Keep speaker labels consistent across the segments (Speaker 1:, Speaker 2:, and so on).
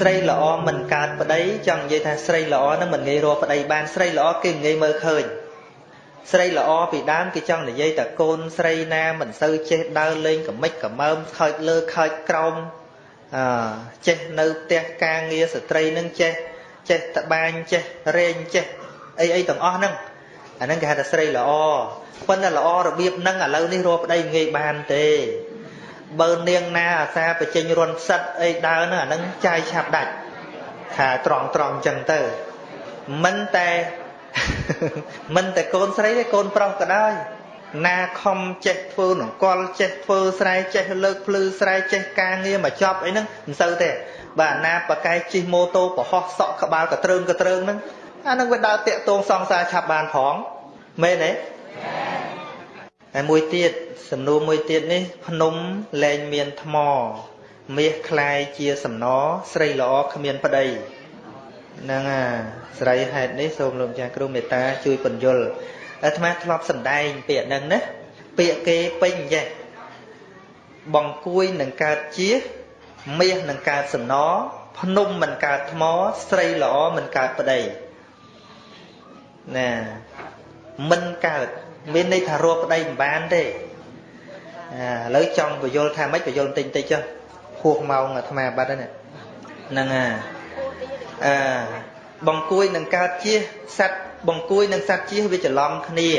Speaker 1: ស្រីល្អមិនកើតប្តីចង់និយាយថាស្រីល្អហ្នឹងមិនងាយរកប្តីបានស្រីល្អគេងាយមើលឃើញស្រីល្អពីដើមគេចង់និយាយតែកូនស្រីណាមិនសូវចេះដើរលេងកមិចកមើមខើចលើខើចក្រោមអឺចេះនៅផ្ទះការងារស្ត្រីនឹងចេះចេះតបាញចេះរែងចេះអីអីទាំងអស់ហ្នឹងអាហ្នឹងគេហៅថាស្រីល្អប៉ុន្តែល្អរបៀបហ្នឹងឥឡូវនេះរកប្តីងាយបានទេ បើនាងណាអាសាបញ្ចេញរន់ផ្សិតអីដើរហ្នឹងអាហ្នឹងចាយឆាប់ដាច់ថាត្រង់ត្រង់ចឹងទៅមិនតែមិនតែកូនស្រីទេកូនប្រុសក៏ដោយណាខំចេះធ្វើនង្គ័លចេះធ្វើស្រែចេះលើកភ្លឺស្រែចេះការងារមកចប់អីហ្នឹងមិនសូវទេបាទណាបកែជិះម៉ូតូប្រហោះសក់ក្បាលកត្រើងកត្រើងហ្នឹងអាហ្នឹងវាដើរតាក់ទងសង្សារឆាប់បានផងមែនទេ ហើយមួយទៀតសំណួរមួយទៀតនេះភ្នំលែងមានថ្មមាសคลายជាសំណស្រីល្អគ្មានប្តីហ្នឹងអាស្រីហេតុនេះសូមលោកម្ចាស់គ្រូមេត្តាជួយបញ្យលអាត្មាធ្លាប់សម្ដែងពាក្យហ្នឹងណាពាក្យគេពេញចេះបងគួយនឹងកើតជាមាសនឹងកើតសំណភ្នំមិនកើតថ្មស្រីល្អមិនកើតប្តីណាមិនកើត មានន័យថារកប្តីមិនបានទេឥឡូវចង់បញ្យល់ថាម៉េចបញ្យល់បន្តិចតិចចុះហួសម៉ោងអាត្មាបាត់ហើយហ្នឹងអាអឺបង្គួយនឹងកើតជាសត្វបង្គួយនឹងសត្វជាវាច្រឡំគ្នា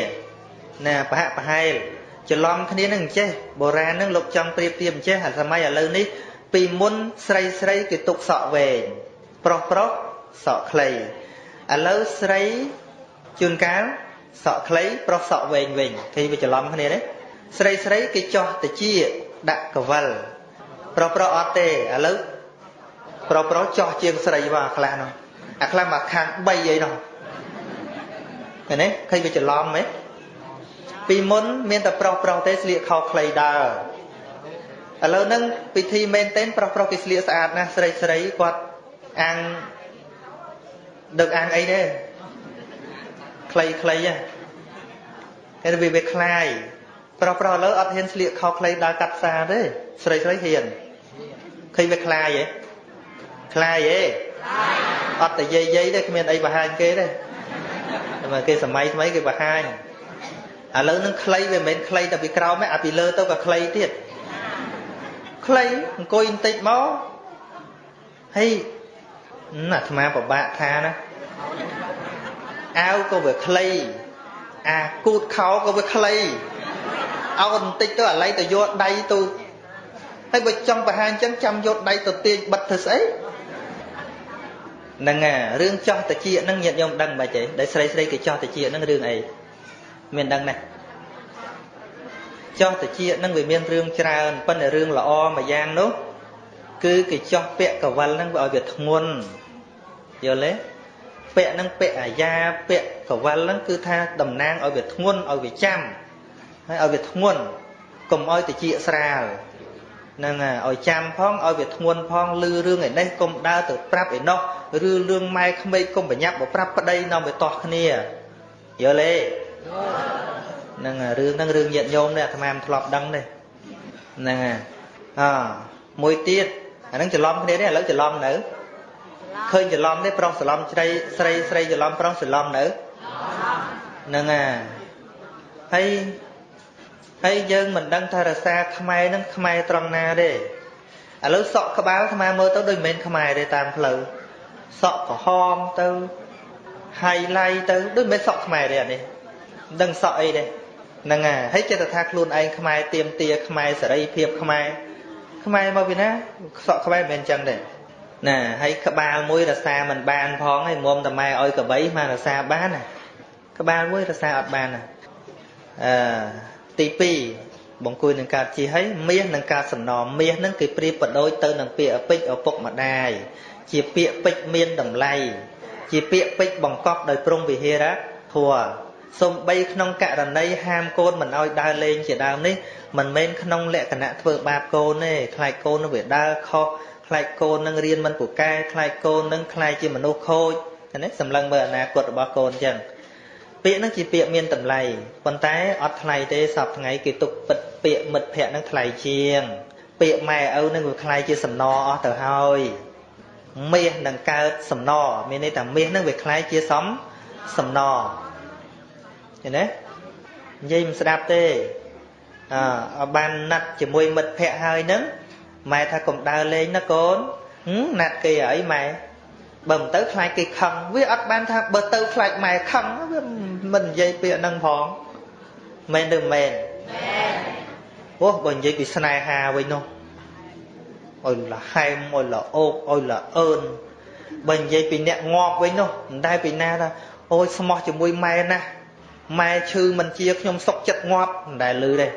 Speaker 1: ណាប្រហាក់ប្រហែលច្រឡំគ្នានឹងអញ្ចេះបុរាណនឹងលោកចង់ប្រៀបធៀបអញ្ចេះអាសម័យឥឡូវនេះពីមុនស្រីស្រីគេទុកសក់វែងប្រុសប្រុសសក់ខ្លីឥឡូវស្រីជួនកាល សក់ខ្លីប្រុសសក់វែងវិញគេវាច្រឡំគ្នាទេស្រីស្រីគេចោះតិជាដាក់កវលប្រុសប្រុសអត់ទេឥឡូវប្រុសប្រុសចោះជាងស្រីមកអាខ្លះនោះអាខ្លះមកខាង3អីនោះឃើញទេឃើញវាច្រឡំហ៎ពីមុនមានតែប្រុសប្រុសទេស្លៀកខោខ្លីដើរឥឡូវហ្នឹងពិធីមែនទែនប្រុសប្រុសគេស្លៀកស្អាតណាស់ស្រីស្រីគាត់អាំងដឹកអាំងអីទេ ខ្លីខ្លីហ៎គេវាវាคลายប្រុសប្រុសឥឡូវអត់ហ៊ានស្លៀកខោខ្លីដើរកាត់ផ្សារទេស្រីស្រីហ៊ានឃើញវាคลายហ៎คลายហ៎អត់តែយាយយាយទេគ្មានអីបង្ហាញគេទេតែគេសម័យថ្មីគេបង្ហាញឥឡូវនឹងខ្លីវាមិនមែនខ្លីតែពីក្រោមទេអាពីលើទៅក៏ខ្លីទៀតខ្លីអង្គុយបន្តិចមកហើយអាអាត្មាពិបាកថាណា អាវក៏វាខ្លីអាគូតខោក៏វាខ្លីអោបន្តិចទៅអាឡៃទៅយកដៃទៅហើយបើចង់បង្ហាញអញ្ចឹងចាំយកដៃទៅទាញបិទធ្វើស្អីហ្នឹងអារឿងចោះតិចហ្នឹងញាតិញោមដឹងមិនទេដែលស្រីស្រីគេចោះតិចហ្នឹងរឿងអីមានដឹងណាចោះតិចហ្នឹងវាមានរឿងច្រើនប៉ុន្តែរឿងល្អមួយយ៉ាងនោះគឺគេចោះពាក់កវលហ្នឹងវាឲ្យវាធ្ងន់យល់ទេ ពាក់ហ្នឹងពាក់អាយ៉ាពាក់កវលហ្នឹងគឺថាតំណាងឲ្យវាធ្ងន់ឲ្យវាចាំហើយឲ្យវាធ្ងន់កុំឲ្យតិចស្រាលហ្នឹងឲ្យចាំផងឲ្យវាធ្ងន់ផងលឺរឿងឯនេះកុំដើរទៅប្រាប់ឯនោះឬរឿងម៉ែក្មេកកុំប្រញាប់មកប្រាប់ប្តីនាំទៅតោះគ្នាយល់ទេហ្នឹងរឿងហ្នឹងរឿងញាតញោមនេះអាត្មាមិនធ្លាប់ដឹងទេហ្នឹងអមួយទៀតអាហ្នឹងច្រឡំគ្នាទេឥឡូវច្រឡំនៅ ឃើញច្រឡំទេប្រុសច្រឡំស្រីស្រីស្រីច្រឡំប្រុសច្រឡំនៅហ្នឹងអាហើយហើយយើងមិនដឹងថារសាខ្មែរហ្នឹងខ្មែរត្រង់ណាទេឥឡូវសក់ក្បាលខ្មែរមើលទៅដូចមិនមែនខ្មែរទេតាមផ្លូវសក់ក្រហមទៅ highlight ទៅដូចមិនមែនសក់ខ្មែរទេអានេះមិនដឹងសក់អីទេហ្នឹងហើយហើយចិត្តថាខ្លួនឯងខ្មែរទៀមទាខ្មែរសេរីភាពខ្មែរខ្មែរមកពីណាសក់ខ្មែរមិនមែនអញ្ចឹងទេ ណាហើយក្បាលមួយរសាមិនបានផងហើយមុំតម៉ែឲ្យកបីមករសាបានណាក្បាលមួយរសាអត់បានណាអឺទី2បង្គួយនឹងកើតជាហើយមាសនឹងកើតសំណមាសនឹងគេប្រៀបបដូចទៅនឹងពាក្យអពេចឪពុកម្ដាយជាពាក្យពេចមានតម្លៃជាពាក្យពេចបង្កប់ដោយព្រំវិហារធัวសំបីក្នុងករណីហាមកូនមិនឲ្យដើរលេងជាដើមនេះមិនមែនក្នុងលក្ខណៈធ្វើបាបកូនទេខ្លាចកូននឹងវាដើរខុស ខ្លាចកូននឹងរៀនមិនពូកែខ្លាចកូននឹងខ្លាចជាមនុស្សខូចណាសម្លឹងមើលអនាគតរបស់កូនអញ្ចឹងពាក្យហ្នឹងជាពាក្យមានតម្លៃប៉ុន្តែអត់ថ្លៃទេសពថ្ងៃគេទុកពិតពាក្យមិត្តភ័ក្ដិហ្នឹងថ្លៃជាង ពាក្យម៉ែឪហ្នឹងវាថ្លៃជាសំណអស់ទៅហើយមាសនឹងកើតសំណមានន័យថាមាសហ្នឹងវាថ្លៃជាសំសំណឃើញទេនិយាយមិនស្ដាប់ទេអឺបានណាត់ជាមួយមិត្តភ័ក្ដិហើយហ្នឹង ម៉ែថាកុំដើរលេងណាកូនណាត់គេអីម៉ែបើមិនទៅខ្លាចគេខឹងវាអត់បានថាបើទៅខ្លាចម៉ែខឹងវាមិននិយាយពាក្យហ្នឹងផងមែនឬមែនមែនអូបើនិយាយពីស្នេហាវិញនោះអុយលហែមអុយលអូកអុយលអឿនបើនិយាយពីអ្នកងាប់វិញនោះមិនដែលពីណាថាអូយស្មោះជាមួយម៉ែណាម៉ែឈឺមិនជាខ្ញុំសុកចិត្តងាប់មិនដែលឮទេ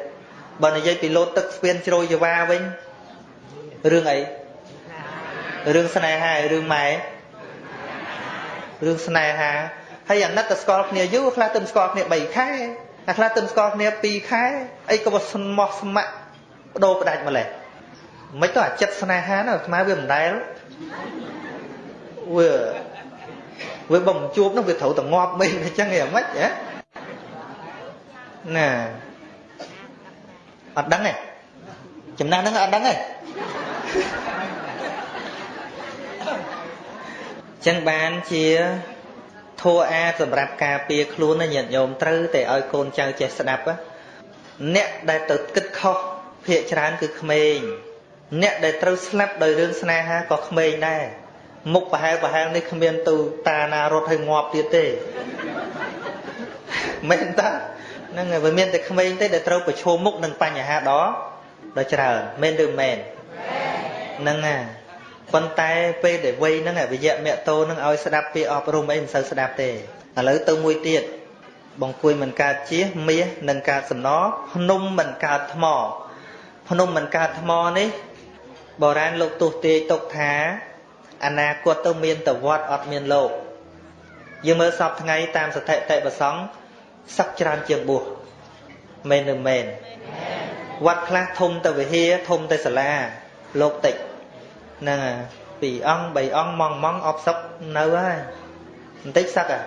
Speaker 1: បើនិយាយពីលោតទឹកស្ពានជ្រោយចវាវិញ រឿងអីរឿងស្នេហារឿងម៉ែរឿងស្នេហាហើយអាណិតទៅស្គាល់គ្នាយូរខ្លះទៅស្គាល់គ្នា3ខែអាខ្លះទៅស្គាល់គ្នា2ខែអីក៏ស្មោះស្ម័គ្របដូរផ្ដាច់ម្លេះមិនទៅអាចិត្តស្នេហាណាស្មាវាមិនដែលវាវាបំជួបនោះវាត្រូវតែងាប់មែនអញ្ចឹងឯងមិនហ៎ណាអត់ដឹងទេចំណាស់ហ្នឹងអត់ដឹងទេ ចឹងបានជាធัวអាសម្រាប់ការពារខ្លួនណាញាតិញោមត្រូវតែឲ្យកូនចៅចេះស្ដាប់អ្នកដែលទៅគិតខុសភាកច្រើនគឺក្មេងអ្នកដែលត្រូវស្លាប់ដោយរឿងស្នេហាក៏ក្មេងដែរមុខប្រហែលប្រហែលនេះគ្មានទៅតាណារត់ឲ្យងាប់ទៀតទេមែនតាហ្នឹងហើយវាមានតែក្មេងទេដែលត្រូវប្រឈមមុខនឹងបញ្ហាដ៏ដ៏ច្រើនមែនឬមែន ហ្នឹងហើយប៉ុន្តែពេលដែលវ័យហ្នឹងវិយៈមគ្គតោហ្នឹងឲ្យស្ដាប់ពាក្យអប់រំអីមិនសូវស្ដាប់ទេឥឡូវទៅមួយទៀតបង្គួយមិនកើតជាមាសនឹងកើតសំណភ្នំមិនកើតថ្មភ្នំមិនកើតថ្មនេះបុរាណលោកទស្សទាយទុកថាអនាគតទៅមានតវត្តអត់មានលោកយើងមើលសពថ្ងៃតាមសតិតិប្រសង់សឹកច្រើនជាងបួសមែនឬមែនវត្តខ្លះធំទៅវិហារធំទៅសាលា លោកតិចហ្នឹងពីរអង្គបីអង្គម៉ងម៉ងអបសឹកនៅហើយបន្តិចសឹកហ่ะ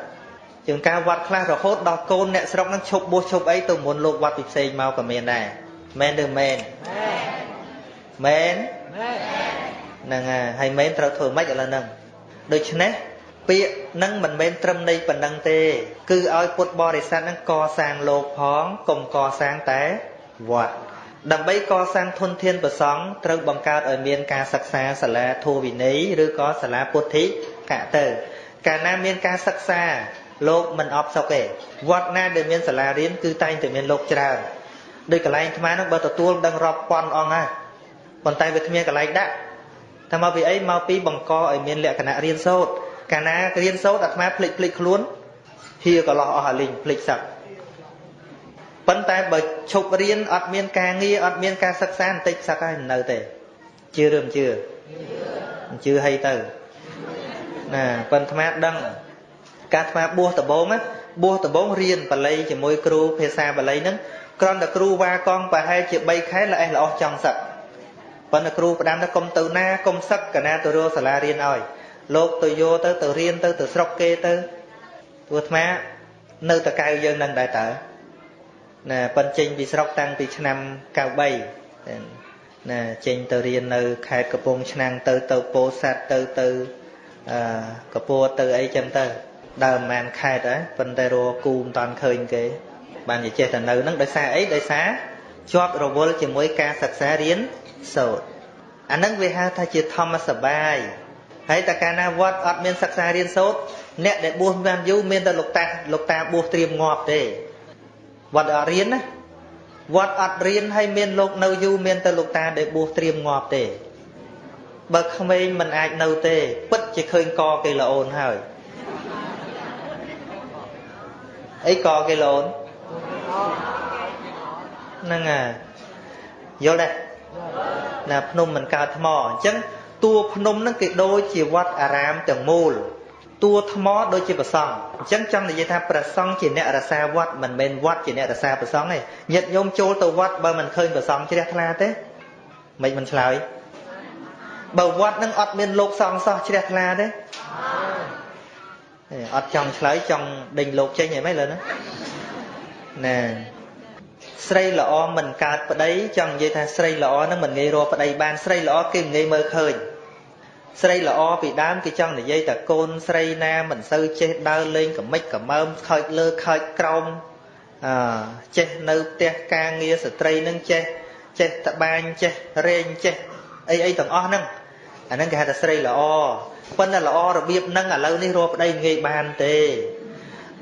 Speaker 1: ជាងការវត្តខ្លះរហូតដល់កូនអ្នកស្រុកហ្នឹងឈប់បួសឈប់អីទៅមុនលោកវត្តពិផ្សេងមកក៏មានដែរមែនឬមែនមែនហ្នឹងហើយមែនត្រូវធ្វើម៉េចឥឡូវហ្នឹងដូច្នេះពាក្យហ្នឹងមិនមែនត្រឹមនៃប៉ុណ្ណឹងទេ គឺឲ្យពុទ្ធបរិស័ទហ្នឹងកសាងលោកផងកុំកសាងតែវត្ត ដើម្បីកសាងធនធានប្រសង់ត្រូវបង្កើតឲ្យមានការសិក្សាសាលាធម៌វិន័យឬក៏សាលាពុទ្ធិកៈទៅ កាលណាមានការសិក្សាលោកមិនអបសុកទេវត្តណាដែលមានសាលារៀនគឺតែងតែមានលោកច្រើនដោយកន្លែងអាត្មានឹងបើទទួលដឹងរាប់ពាន់អង្គហើយប៉ុន្តែវាគ្មានកន្លែងដាក់ថាមកពីអីមកពីបង្កឲ្យមានលក្ខណៈរៀនសូត្រកាលណារៀនសូត្រអាត្មាភ្លេចភ្លេចខ្លួនហៀកន្លោះអស់អាលីងភ្លេចសឹក ប៉ុន្តែបើឈប់រៀនអត់មានការងារអត់មានការសិក្សាបន្តិចសឹកហើយមិននៅទេជឿឬមិនជឿជឿឲ្យទៅណាប៉ុន្តែអាត្មាដឹងការអាត្មាបួសដំបងណាបួសដំបងរៀនបល័យជាមួយគ្រូភាសាបល័យហ្នឹងគ្រាន់តែគ្រូវ៉ាកងប្រហែលជា3ខែល្អេះល្អោះចង់សឹកប៉ុន្តែគ្រូផ្ដាំថាកុំទៅណាកុំសឹកកណាទៅរកសាលារៀនឲ្យលោកទៅយកទៅទៅរៀនទៅទៅស្រុកគេទៅព្រោះអាត្មានៅតកៅយើងនឹងដែរតើ ណាប៉ិនចេញពីស្រុកតាំងពីឆ្នាំ93ណាចេញទៅរៀននៅ ខេត្តកំពង់ឆ្នាំងទៅទៅពោធិ៍សាត់ទៅទៅអឺកពួរទៅអីចឹងទៅដើរប្រហែលខេត្តហើយប៉ុន្តែរកគូមិនតាន់ឃើញគេ បានជាចេះតែនៅហ្នឹងដោយសារអីដោយសារជាប់រវល់ជាមួយការសិក្សារៀនសូត្រអាហ្នឹងវាហៅថាជាធម្មសបាយហើយតែកាលណាវត្តអត់មានសិក្សារៀនសូត្រអ្នកដែលបួសបានយូរមានតែលោកតាលោកតាបួសត្រៀមងាប់ទេ វត្តអត់រៀនណាវត្តអត់រៀនហើយមានលោកនៅយូរមានតែលោកតាដែលបួសត្រៀមងាប់ទេបើក្មេងមិនអាចនៅទេ ពិតជាឃើញកគេល្អអូនហើយអីកគេល្អអូនហ្នឹងហើយយល់ទេណាភ្នំមិនកើតថ្មអញ្ចឹងតួភ្នំហ្នឹងគេដូចជាវត្តអារាមទាំងមូល តួថ្មដូចជាប្រសង់អញ្ចឹងចង់និយាយថាប្រសង់ជាអ្នករសាវត្តមិនមែនវត្តជាអ្នករសាប្រសង់ទេញាតិញោមចូលទៅវត្តបើមិនឃើញប្រសង់ជ្រះថ្លាទេមិនមិនឆ្លើយបើវត្តនឹងអត់មានលោកសង្ឃសោះជ្រះថ្លាទេអត់ចង់ឆ្លើយចង់ដេញលោកចេញអីមិនលើណាណាស្រីល្អមិនកើតប្តីចង់និយាយថាស្រីល្អហ្នឹងមិនងាយរកប្តីបានស្រីល្អគេមិនងាយមើលឃើញ ស្រីល្អពីដើមគេចង់និយាយតែកូនស្រីណាមិនសូវចេះដើរលេងកមិចកមើមខើចលើខើចក្រោមអឺចេះនៅផ្ទះការងារស្ត្រីនឹងចេះចេះតបាញចេះរែងចេះអីអីទាំងអស់ហ្នឹងអាហ្នឹងគេហៅថាស្រីល្អប៉ុន្តែល្អរបៀបហ្នឹងឥឡូវនេះរកប្តីងាយបានទេ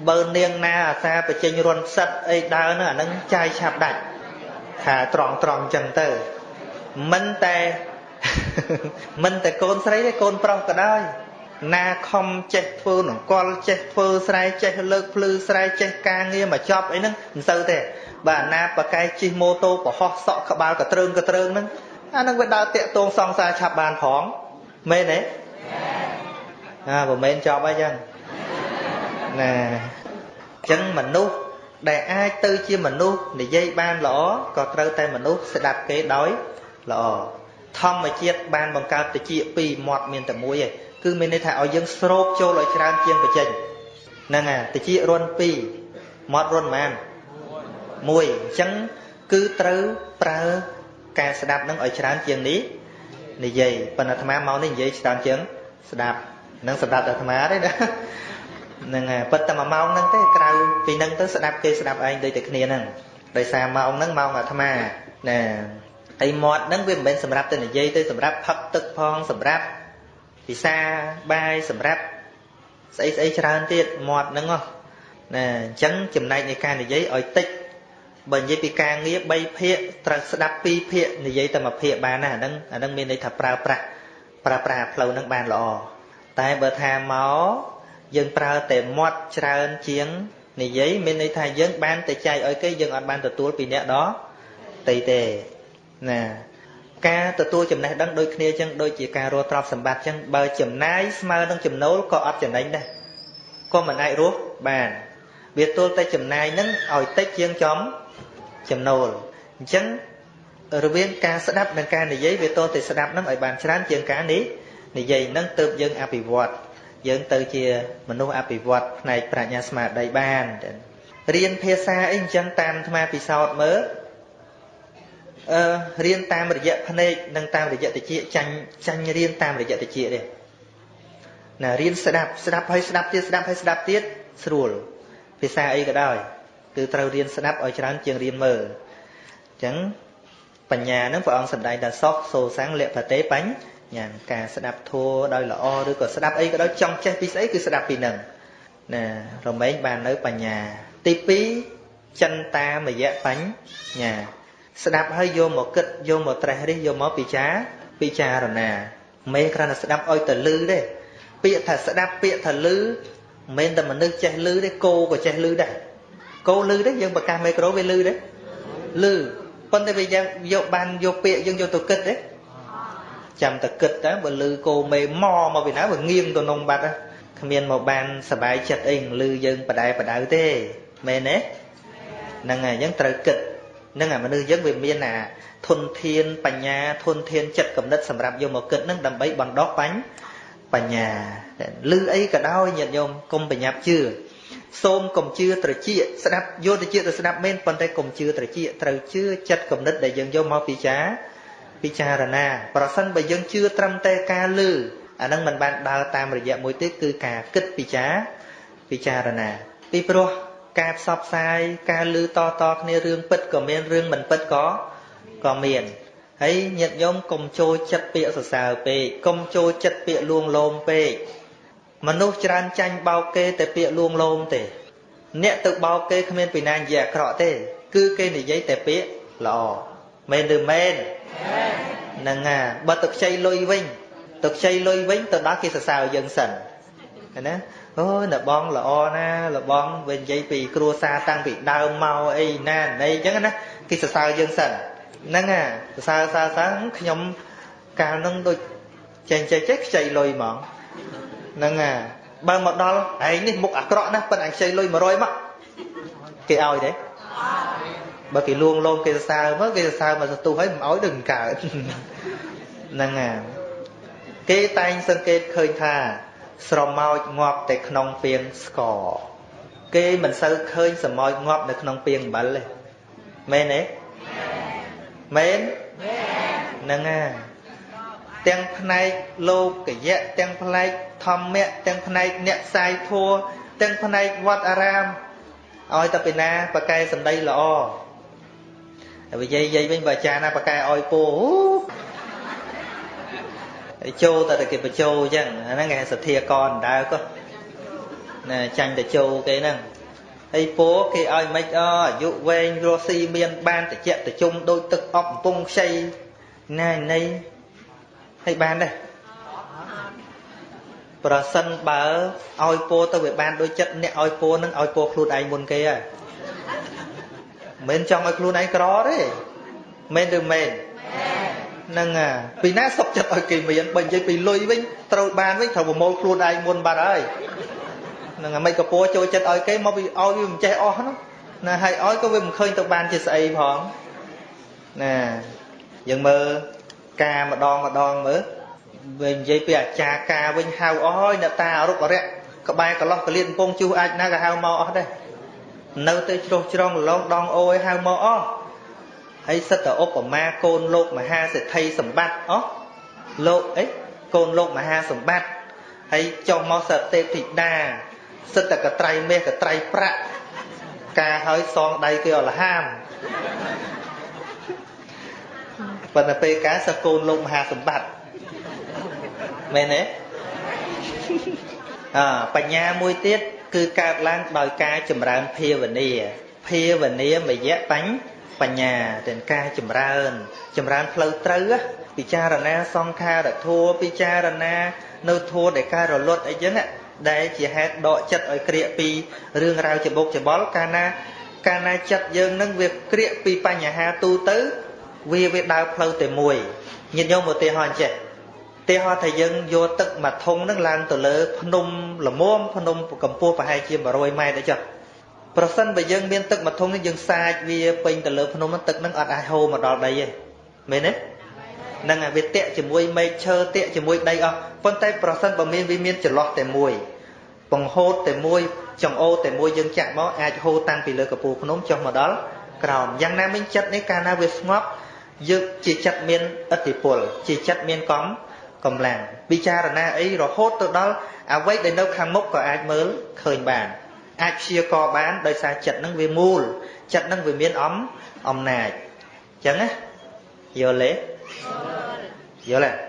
Speaker 1: បើនាងណាអាសាបញ្ចេញរន់ផ្សិតអីដើរហ្នឹងអាហ្នឹងចាយឆាប់ដាច់ថាត្រង់ត្រង់ចឹងទៅមិនតែ មិនតែកូនស្រីទេកូនប្រុសក៏ដោយណាខំចេះធ្វើនង្គ័លចេះធ្វើស្រែចេះលើកភ្លឺស្រែចេះការងារមកចប់អីហ្នឹងមិនសូវទេបាទអាណាបកែជិះម៉ូតូប្រហោះសក់ក្បាលកត្រើងកត្រើងហ្នឹងអាហ្នឹងវាដើរតាក់ទងសង្សារឆាប់បានផងមែនទេអាបើមែនចប់ហើយចឹងណាអញ្ចឹងមនុស្សដែលអាចទៅជាមនុស្សនិយាយបានល្អក៏ត្រូវតែមនុស្សស្ដាប់គេដោយល្អ ធម្មជាតិបានបង្កើតតិចពីរមាត់មានតែមួយឯងគឺមានន័យថាឲ្យយើងស្រូបចូលឲ្យច្រើនជាងបច្ចេកហ្នឹងហើយតិចរុន2មាត់រុនប៉ុន្មានមួយអញ្ចឹងគឺត្រូវប្រើការស្ដាប់នឹងឲ្យច្រើនជាងនេះនិយាយប៉ុន្តែអាត្មាមកនេះនិយាយច្រើនជាងស្ដាប់នឹងសម្រាប់អាត្មាទេណាហ្នឹងហើយប៉ុន្តែមួយម៉ោងហ្នឹងទេក្រៅពីហ្នឹងទៅស្ដាប់គេស្ដាប់ឯងដូចតែគ្នាហ្នឹងដោយសារម៉ោងហ្នឹងម៉ោងអាត្មាណា ហើយមាត់ហ្នឹងវាមិនមែនសម្រាប់ទៅនិយាយទៅសម្រាប់ផឹកទឹកផងសម្រាប់ពិសាបាយសម្រាប់ស្អីស្អីច្រើនទៀតមាត់ហ្នឹងណាអញ្ចឹងចំណែកនៃការនិយាយឲ្យតិចបើនិយាយពីការងារ3ភាគត្រូវស្ដាប់2ភាគនិយាយតែ1ភាគបានណាអាហ្នឹងអាហ្នឹងមានន័យថាប្រើប្រាស់ប្រើប្រាស់ផ្លូវហ្នឹងបានល្អតែបើថាមកយើងប្រើតែមាត់ច្រើនជាងនិយាយមានន័យថាយើងបានតែចែកឲ្យគេយើងអត់បានទទួលពីអ្នកដទៃទេ ណាការទទួលចំណេះដឹងដូចគ្នាចឹងដូចជាការរស់ទ្រព្យសម្បត្តិចឹងបើចំណាយស្មើនឹងចំណូលក៏អត់ចំណេញដែរក៏មិនអាចរស់បានវាទល់តែចំណាយនឹងឲ្យតិចជាងចំចំណូលអញ្ចឹងរវាងការស្ដាប់និងការនិយាយវាទល់តែស្ដាប់នឹងឲ្យបានច្រើនជាងការនេះនិយាយនឹងទៅយើងអភិវឌ្ឍយើងទៅជាមនុស្សអភិវឌ្ឍផ្នែកប្រាជ្ញាស្មារតីបានរៀនភាសាអីអញ្ចឹងតាមអាត្មាពិសោធន៍មើលអឺ រៀនតាមរយៈភ្នែកនិងតាមរយៈតិចចាញ់ចាញ់រៀនតាមរយៈតិចទេណារៀនស្ដាប់ស្ដាប់ហើយស្ដាប់ទៀតស្ដាប់ហើយស្ដាប់ទៀតស្រួល ភាសាអីក៏ដោយគឺត្រូវរៀនស្ដាប់ឲ្យច្រើនជាងរៀនមើលអញ្ចឹងបញ្ញាហ្នឹងព្រះអង្គសម្ដែងថាសោះសូសាំងលភតេបញ្ញ៉ាការស្ដាប់ធัวដោយល្អឬក៏ស្ដាប់អីក៏ដោយចង់ចេះពីស្អីគឺស្ដាប់ពីហ្នឹងណារមែងបាននៅបញ្ញា ទី2ចិនតាមយៈបញ្ញា ស្ដាប់ហើយយកមកគិតយកមកត្រេះរិះយកមកពិចារពិចារណាមិនគ្រាន់តែស្ដាប់ឲ្យទៅលឺទេពាក្យថាស្ដាប់ពាក្យថាលឺមិនមែនតែមនុស្សចេះលឺទេគោក៏ចេះលឺដែរគោលឺទេយើងប្រកាសមីក្រូវាលឺទេលឺប៉ុន្តែវាយ៉ាងយកបានយកពាក្យយើងយកទៅគិតទេចាំតែគិតតើបើលឺគោមេម៉មកពីណាវាងៀងទៅនំបាត់គ្មានមកបានសบายចិត្តអីលឺយើងបដែបដៅទេមែនទេហ្នឹងហើយអញ្ចឹងត្រូវគិត នឹងអាមនុស្សយើងវាមានអាធនធានបញ្ញាធនធានចិត្តគំនិតសម្រាប់យកមកគិតនឹងដើម្បីបណ្ដោះបញ្ញបញ្ញាឮអីក៏ដោយញាតិញោមកុំប្រញាប់ជឿសូមកុំជឿត្រចៀកស្ដាប់យកត្រចៀកទៅស្ដាប់មែនប៉ុន្តែកុំជឿត្រចៀកត្រូវជឿចិត្តគំនិតដែលយើងយកមកពិចារពិចារណា ប្រសិនបើយើងជឿត្រឹមតែការឮអានឹងមិនបានដើរតាមរយៈមួយទេគឺការគិតពិចារពិចារណាពីព្រោះ ការផ្សព្វផ្សាយការឮតតគ្នារឿងពិតក៏មានរឿងមិនពិតក៏ក៏មានហើយញាតិញោមកុំចូលចិត្តពាក្យសរសើរពេកកុំចូលចិត្តពាក្យលួងលោមពេកមនុស្សច្រើនចាញ់បោកគេតែពាក្យលួងលោមទេ អ្នកទៅបោកគេគ្មានពីណានិយាយអាក្រក់ទេ គឺគេនិយាយតែពាក្យល្អមែនឬមែនហ្នឹងហាបើទៅខ្ចីលុយវិញទៅខ្ចីលុយវិញទៅដល់គេសរសើរយើងសិនណា អូយលបងល្អណាលបងវានិយាយពីគ្រួសារតាំងពីដើមមកអីណាណីអញ្ចឹងណាគេសរសើរយើងសិនហ្នឹងណាសរសើរសរសើរខ្ញុំកាលហ្នឹងដូចចេញចេះចេះខ្ចីលុយហ្មងហ្នឹងណាបើមកដល់ឯងនេះមុខអាក្រក់ណាស់ប៉ិនអញខ្ចីលុយ100មកគេឲ្យទេបើគេលួងលោមគេសរសើរមកគេសរសើរមកសទុះហើយមិនឲ្យដូចកើតហ្នឹងណាគេតែងសង្កេតឃើញថា ស្រមោចងាប់តែក្នុងពាងស្ករគេមិនសូវឃើញស្រមោចងាប់នៅក្នុងពាងអំបិលទេមែនទេមែនហ្នឹងហើយទាំងផ្នែកលោកយៈទាំងផ្នែកធម្មៈទាំងផ្នែកអ្នកផ្សាយធัวទាំងផ្នែកវត្តអារាមឲ្យតែពីណាបកែសម្ដីល្អហើយនិយាយនិយាយវិញបើអាចារ្យណាបកែឲ្យពោហើយ ចូលតែតែគេបញ្ចូលអញ្ចឹងហ្នឹងគេសទ្ធាកនដើក៏ណាចាញ់តែចូលគេហ្នឹងហើយពោគេឲ្យមិនអអាយុវែងរស់ស៊ីមានបានតិចតិជុំដូចទឹកអប់កំពង់ខ្ចីណានៃហើយបានដែរប្រសិនបើឲ្យពោទៅវាបានដូចចិត្តអ្នកឲ្យពោនឹងឲ្យពោខ្លួនឯងមុនគេហើយមិនចង់ឲ្យខ្លួនឯងក្រទេមែនឬមែន ហ្នឹងពីណាសុកចិត្តឲ្យគេមានបើនិយាយពីលុយវិញត្រូវបានវិញត្រូវប្រមូលខ្លួនឯងមុនបាត់ហើយហ្នឹងអាមិនកពោចូលចិត្តឲ្យគេមកពីឲ្យវាមិនចេះអស់ហ្នឹងណាហើយឲ្យក៏វាមិនឃើញទៅបានជាស្អីផងណាយើងមើលការម្ដងម្ដងមើលវិញនិយាយពីអាចារ្យការវិញហៅអស់ហើយអ្នកតាអរុបអរិយក្បែរកន្លោះកលៀនកំពង់ជួសអាចណាក៏ហៅមកអស់ដែរនៅទៅជ្រុះជ្រងលងដងអូយហៅមកអស់ ហើយសិតតែឧបមាកូនលោកមហាសេដ្ឋីសម្បត្តិអស់លោកអីកូនលោកមហាសម្បត្តិហើយចុះមកសទេពធីតាសិតតែកត្រៃមេះកត្រៃប្រាក់ការហើយសងដៃគេអលហាមប៉ុន្តែពេលការសកូនលោកមហាសម្បត្តិមែនទេអបញ្ញាមួយទៀតគឺកើតឡើងដោយការចម្រើនភាវនាភាវនាមយៈបញ្ញ បញ្ញាទាំងការចម្រើន ចម្រើនផ្លូវត្រូវពិចារណាសង្ខារធัวពិចារណានៅធัวដែលការរលត់អីចឹងដែលជាហេតុដកចិត្តឲ្យក្រៀកពីរឿងរ៉ាវច្បុកច្បល់កាលណាកាលណាចិត្តយើងនឹងវាក្រៀកពីបញ្ហាទូទៅវាវាដើរផ្លូវតែមួយញាតិញោមឧទាហរណ៍ចេះឧទាហរណ៍ថាយើងយកទឹកមួយធុងនឹងឡើងទៅលើ ភ្នំល្មមភ្នំកម្ពស់ប្រហែលជា100ម៉ែត្រអីចឹង ប្រសិនបើយើងមានទឹកមួយធុងនេះយើងសាចវាពេញទៅលើភ្នំនឹងទឹកនឹងអត់អាចហូរមកដល់ដីទេមែនទេនឹងវាតាក់ជាមួយមែកឈើតាក់ជាមួយដីអស់ប៉ុន្តែប្រសិនបើមានវាមានចន្លោះតែមួយបង្ហូតតែមួយចង្អូតែមួយយើងចាក់មកអាចហូរតាំងពីលើកពូភ្នំចុះមកដល់ក្រោមយ៉ាងណាមិញចិត្តនេះកាលណាវាស្ងប់យើងជាចិត្តមានឥទ្ធិពល ជាចិត្តមានកំកម្លាំងពិចារណាអីរហូតទៅដល់អ្វីដែលនៅខាងមុខក៏អាចមើលឃើញបាន អាចព្យាករបានដោយសារចិត្តនឹងវាមូលចិត្តនឹងវាមានអំអំណាចអញ្ចឹងណាយល់ទេយល់ទេ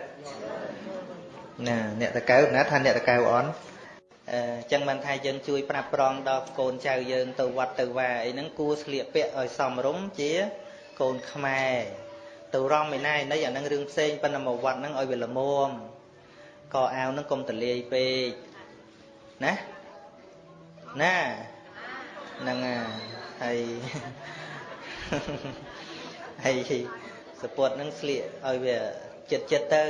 Speaker 1: ណាអ្នកតកៅណាថាអ្នកតកៅអនអញ្ចឹងមិនថាយើងជួយប្រាប់ប្រងដល់កូនចៅយើងទៅវត្តទៅវាអីហ្នឹងគួរស្លៀកពាក់ឲ្យសមរម្យជាកូនខ្មែរទៅរំឯណាឯណីអានឹងរឿងផ្សេងប៉ុន្តែមកវត្តហ្នឹងឲ្យវាល្មមកអាវហ្នឹងកុំតលាយពេកណា ណាហ្នឹងហើយហើយសពុតហ្នឹងស្លៀកឲ្យវាចិត្តចិត្តទៅ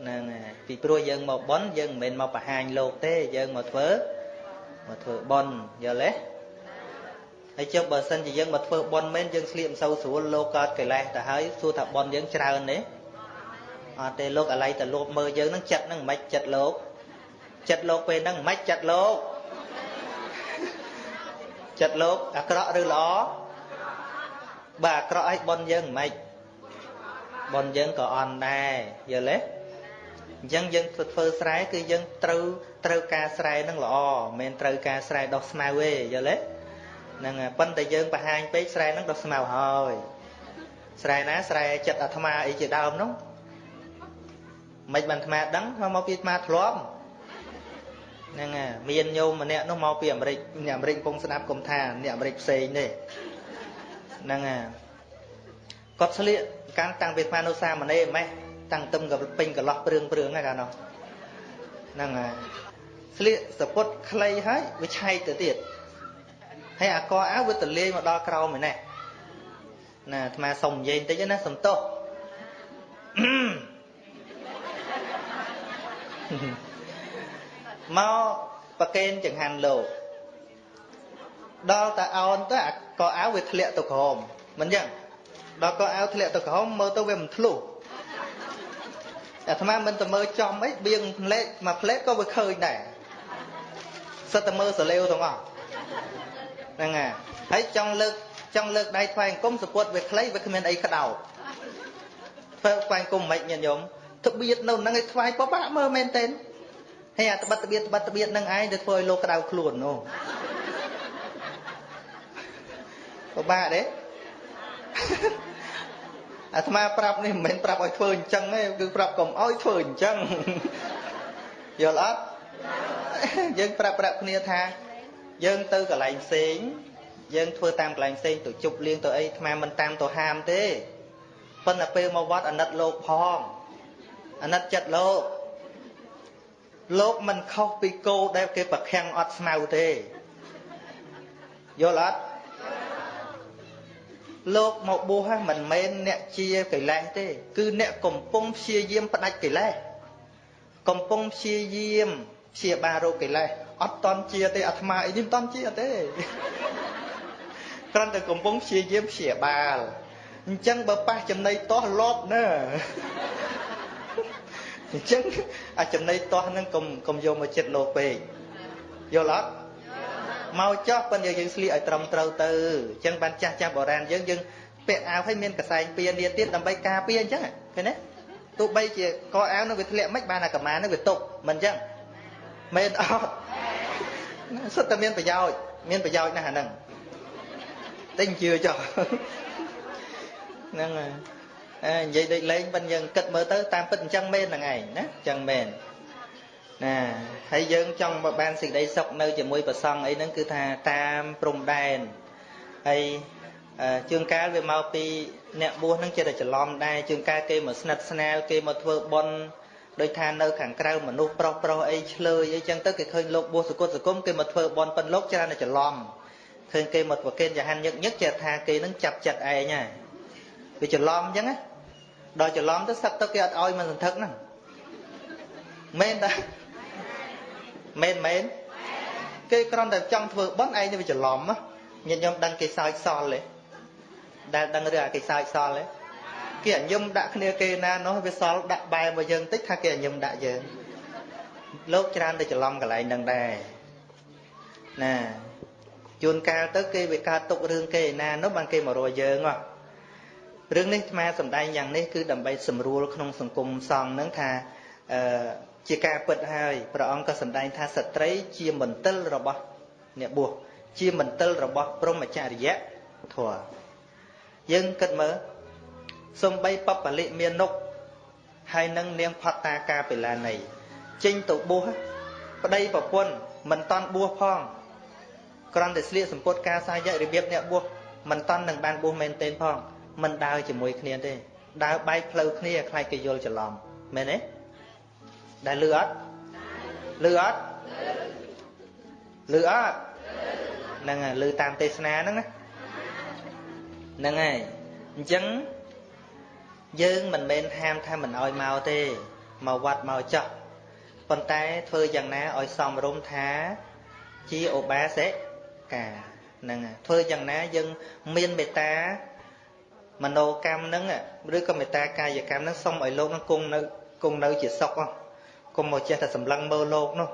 Speaker 1: ហ្នឹងពីព្រោះយើងមកបន់យើងមិនមែនមកបង្ហាញលោកទេយើងមកធ្វើមកធ្វើបន់យល់ទេហើយចុះបើសិនជាយើងមកធ្វើបន់មែនយើងស្លៀកមិនសូវស្រួលលោកកើតកិលេសទៅហើយសួរថាបន់យើងច្រើនទេអត់ទេលោកអាឡ័យតែលោកមើលយើងនឹងចិត្តនឹងមិនចិត្តលោកចិត្តលោកពេលហ្នឹងមិនចិត្តលោក ចិត្តលោកអាក្រក់ឬល្អបើអាក្រក់ឲ្យបន់យើងមិនបន់យើងក៏អន់ដែរយល់ទេអញ្ចឹងយើងធ្វើស្រែគឺយើងត្រូវត្រូវការស្រែនឹងល្អមិនមែនត្រូវការស្រែដោះស្មៅទេយល់ទេហ្នឹងប៉ុន្តែយើងបង្ហាញពេកស្រែហ្នឹងដល់ស្មៅហើយស្រែណាស្រែចិត្តអាត្មាអីជាដើមនោះមិនបានអាត្មាដឹងមកពីអាត្មាធ្លាប់ ហ្នឹងមានញោមម្នាក់នោះមកពីអាមេរិកអ្នកអាមេរិកកំពុងស្ដាប់គុំថាអ្នកអាមេរិកផ្សេងទេហ្នឹងគាត់ស្លៀកកាន់តាំងពីអាត្មានៅសាមណេរម៉េះតាំងទឹមក៏ពេញកន្លោះព្រឿងព្រឿងហ្នឹងកាលនោះហ្នឹងហើយស្លៀកសពុតខ្លីហើយវាឆែកទៅទៀតហើយអាកអាវវាទលាយមកដល់ក្រោមឯនេះណាអាត្មាសុំនិយាយបន្តិចណាសំទោស មកប្រកេនចង្ហាន់លោកដល់តែអោនទៅអាកអាវវាធ្លាក់ទៅក្រោមមិនចឹងដល់កអាវធ្លាក់ទៅក្រោមមើលទៅវាមិនធ្លុះអាត្មាមិនទៅមើលចំអីបៀងផ្លេកមកផ្លេកក៏វាឃើញដែរសិតតែមើលសលេវទាំងអស់ហ្នឹងហើយហើយចង់លើកចង់លើកដៃថ្វាយអង្គមសពុតវាខ្លីវាគ្មានអីក្តោបធ្វើថ្វាយអង្គមមិនញាតិញោមត្បៀតនៅហ្នឹងឲ្យថ្វាយពិបាកមើលមែនទេ ហើយអាត្បិតត្បៀតត្បិតត្បៀតហ្នឹងឯងទៅធ្វើឲ្យលោកក្តៅខ្លួននោះពិបាកទេអាត្មាប្រាប់នេះមិនមែនប្រាប់ឲ្យធ្វើអញ្ចឹងទេគឺប្រាប់កុំឲ្យធ្វើអញ្ចឹងយល់អត់យើងប្រាប់ប្រាប់គ្នាថាយើងទៅកន្លែងផ្សេងយើងធ្វើតាមកន្លែងផ្សេងទៅជប់លៀងទៅអីអាត្មាមិនតាមទៅហាមទេប៉ុន្តែពេលមកវត្តអាណិតលោកផងអាណិតចិត្តលោក លោកមិនខុសពីគោដែលគេប្រខាំងអត់ស្មៅទេយល់អត់លោកមកបួសមិនមែនអ្នកជាកិលេសទេ គឺអ្នកកំពុងព្យាយាមផ្ដាច់កិលេសកំពុងព្យាយាមព្យាបាលរោគកិលេសអត់តន់ជាទេអាត្មាអីនេះមិនតន់ជាទេគ្រាន់តែកំពុងព្យាយាមព្យាបាលអញ្ចឹងបើប៉ះចំណៃតោះលបណា អញ្ចឹងអាចំណៃតោះហ្នឹងកុំកុំយកមកចិត្តលោកពេកយល់អត់មកចោះប៉ុន្តែយើងស្លៀកឲ្យត្រឹមត្រូវទៅអញ្ចឹងបានចាស់ចាស់បុរាណយើងយើងពាក់អាវឲ្យមានកសែងពៀនាទៀតដើម្បីការពារអញ្ចឹងឃើញទេទោះបីជាកអាវនឹងវាធ្លាក់មិនបានអាកម្មានឹងវាតុកមិនអញ្ចឹងមែនអត់សុទ្ធតែមានប្រយោជន៍មានប្រយោជន៍ណាស់អាហ្នឹងតែជឿចុះហ្នឹងហើយអើ និយាយដូចលេងប៉ុន្តែយើងគិតមើលទៅតាមពិតអញ្ចឹងមែនហ្នឹងឯងណាអញ្ចឹងមែនណាហើយយើងចង់មកបានសេចក្តីសុខនៅជាមួយប្រសង់អីហ្នឹងគឺថាតាមព្រំដែនហើយជើងកាលវាមកពីអ្នកបួសហ្នឹងចិត្តតែច្រឡំដែរជើងកាលគេមកស្និទ្ធស្នាលគេមកធ្វើបុណ្យដោយថានៅខាងក្រៅមនុស្សប្រុសប្រុសអីឆ្លើយអីចឹងទៅគេឃើញលោកបួសសគុតសគុំគេមកធ្វើបុណ្យប៉ុនលោកច្រើនតែច្រឡំឃើញគេមកប្រកេនចហានញឹកញឹកចេះថាគេនឹងចាប់ចិត្តឯងហើយវាច្រឡំអញ្ចឹងណា ដល់ច្រឡំទៅសឹកទៅគេអត់ឲ្យមិនសន្ធឹកហ្នឹងមែនតាមែនមែនគេគ្រាន់តែចង់ធ្វើបន់ឯងទៅវាច្រឡំញាតិញោមដឹងគេសើចសល់ទេដែលដឹងរឿងអាគេសើចសល់ទេគេអញឹមដាក់គ្នាគេណានោះវាសល់ដាក់បែមកយើងតិចថាគេអញឹមដាក់យើងលោកច្រើនតែច្រឡំកន្លែងហ្នឹងដែរណាជួនកាលទៅគេវាកើតទុករឿងគេណានោះបានគេមករកយើងហ៎ រឿងនេះអាសំដែងយ៉ាងនេះគឺដើម្បីសម្រួលក្នុងសង្គមសង្ឃហ្នឹងថាអឺជាការពិតហើយព្រះអង្គក៏សម្ដែងថាស្ត្រីជាមន្ទិលរបស់អ្នកបួសជាមន្ទិលរបស់ព្រហ្មចរិយធម៌យើងគិតមើលសំបីបបលិមាននុកហើយនឹងនាងផតតាកាបិលានីចេញទៅបួសប្តីប្រពន្ធមិនតន់បួសផងគ្រាន់តែស្លៀកសម្ពុតការសាយៈរបៀបអ្នកបួសមិនតន់នឹងបានបួសមែនទេផង មិនដើរជាមួយគ្នាទេដើរបែកផ្លូវគ្នាខ្លាចគេយល់ច្រឡំមែនទេដែលលឺអត់លឺអត់លឺអត់ហ្នឹងហើយលឺតាមទេសនាហ្នឹងណាហ្នឹងហើយអញ្ចឹងយើងមិនមែនហាមថាមិនអោយមកទេមកវត្តមកចោះប៉ុន្តែធ្វើយ៉ាងណាឲ្យសមរម្យថាជាឧបាសិកាហ្នឹងធ្វើយ៉ាងណាយើងមានមេត្តា មโนកម្មហ្នឹងឬក៏មេត្តាកាយកម្មហ្នឹងសុំឲ្យលោកហ្នឹងគង់នៅគង់នៅជាសុខកុំមកចេះតែសម្លឹងមើលលោកនោះ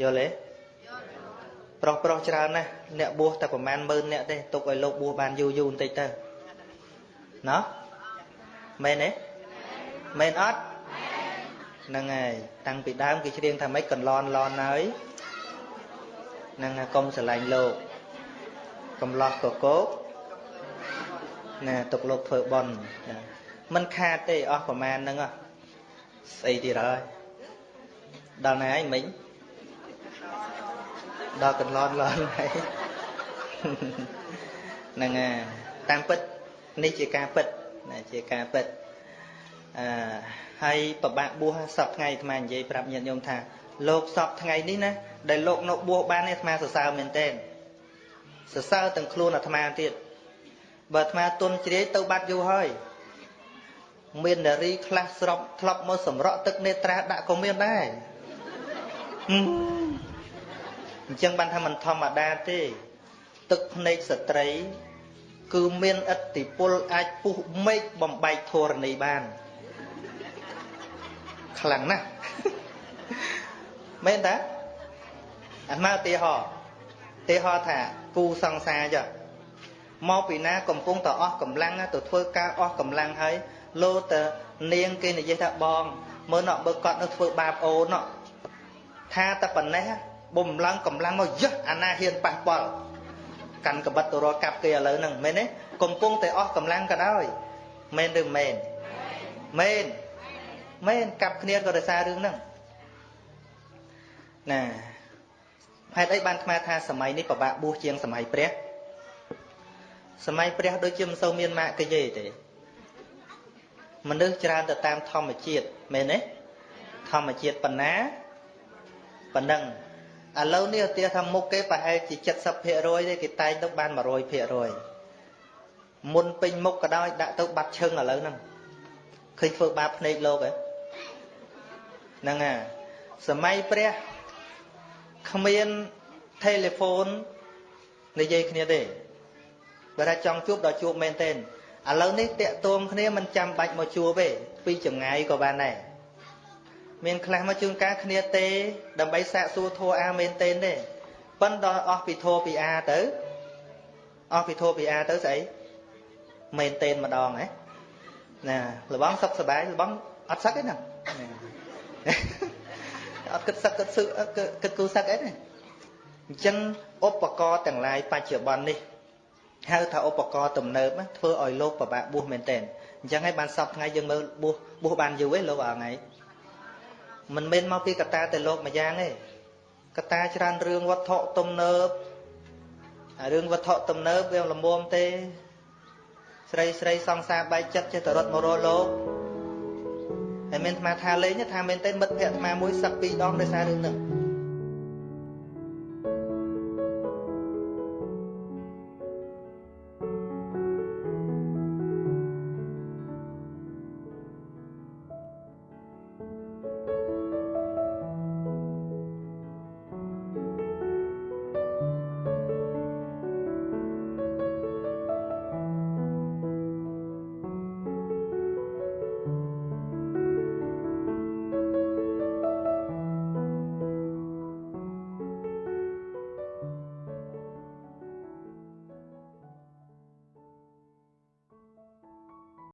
Speaker 1: យល់ទេប្រុសប្រុសច្រើនណាស់អ្នកបួសតែប្រហែលម៉ឺនអ្នកទេទុកឲ្យលោកបួសបានយូរយូរបន្តិចទៅណោះមែនទេមែនអត់ហ្នឹងហើយតាំងពីដើមគេច្រៀងថាម៉េចកន្លន់ឡនហើយហ្នឹងហើយកុំស្រឡាញ់លោកកំឡោះកកោក ណាទុកលោកធ្វើបន់មិនខាតទេអស់ប្រមាណហ្នឹងស្អីទៀតហើយដល់ណាហើយមិញដល់កន្លន់ឡនហើយហ្នឹងហើយតាមពិតនេះជាការពិតណាជាការពិតអឺហើយប្របាក់បួសសពថ្ងៃអាត្មានិយាយប្រាប់ញាតិញោមថាលោកសពថ្ងៃនេះណាដែលលោកនៅបួសបាននេះអាត្មាសរសើរមែនទែនសរសើរទាំងខ្លួនអាត្មាទៀត បើអាត្មាទុនជ្រាយទៅបាត់យូរហើយមាននារីខ្លះស្របធ្លាប់មកសម្រក់ទឹកនេត្រាដាក់ក៏មានដែរអញ្ចឹងបានថាមិនធម្មតាទេ ទឹកភ្នែកស្ត្រី គឺមានឥទ្ធិពលអាចពុះមេឃបំបែកធរណីបានខ្លាំងណាស់មែនតាអាត្មាឧទាហរណ៍ឧទាហរណ៍ថាគូសង្សារចុះ មកពីណាកំពុងតែអស់កម្លាំងទៅធ្វើការអស់កម្លាំងហើយលោតនាងគេនិយាយថាបងមើលណក់បើគាត់នៅធ្វើបាបអូនណក់ថាតែប៉ុណ្ណេះបំឡើងកម្លាំងមកយះអាណាហ៊ានប៉ះពាល់កាន់កបិតទៅរកកាប់គេឥឡូវហ្នឹងមែនទេកំពុងតែអស់កម្លាំងក៏ដោយមែនឬមែនមែនមែនកាប់គ្នាក៏ដោយសាររឿងហ្នឹងណាហេតុអីបានថ្មថាសម័យនេះពិបាកបួសជាងសម័យព្រះ សម័យព្រះដូចជាមិនសូវមានម៉ាកយេទេមនុស្សច្រើនទៅតាមធម្មជាតិមែនទេធម្មជាតិប៉ុណ្ណាប៉ុណ្ណឹងឥឡូវនេះឧទាហរណ៍ថាមុខគេប្រហែលជា70%ទេគេតែងទៅបាន100%មុនពេញមុខក៏ដោយដាក់ទៅបាត់ឈឹងឥឡូវហ្នឹងឃើញធ្វើបាបភ្នែកលោកហ៎ហ្នឹងហើយសម័យព្រះគ្មាន telephone និយាយគ្នាទេ បើថាចង់ជួបដល់ជួបមែនទេឥឡូវនេះតាក់ទងគ្នាមិនចាំបាច់មកជួបទេពីចម្ងាយក៏បានដែរមានខ្លះមកជួនកាលគ្នាទេដើម្បីសាកសួរធัวអាមែនទេទេប៉ិនដល់អស់ពីធัวពីអាទៅអស់ពីធัวពីអាទៅស្អីមែនទេម្ដងហ៎ណាលបងសុខសบายលបងអត់សឹកទេណាអត់គិតសឹកគិតសឹកគិតគូសឹកអីទេអញ្ចឹងឧបករណ៍ទាំងឡាយបច្ចុប្បន្ននេះ ហៅថាឧបករណ៍ទំនើបធ្វើឲ្យលោកពិបាកបួសមែនតើអញ្ចឹងហើយបានសពថ្ងៃយើងមើលបួសបួសបានយូរឯងលោកអងៃមិនមែនមកពីកតាតែលោកម្យ៉ាងទេកតាច្រើនរឿងវត្ថុទំនើបអារឿងវត្ថុទំនើបវាលំមុំទេ ស្រីស្រីសង្សារបែកចិត្តចេះតែរត់មករលោកហើយមានអាត្មាថាលេងថាមែនទេមិត្តភក្តិអាត្មាមួយសឹកពីរដងដោយសាររឿងហ្នឹង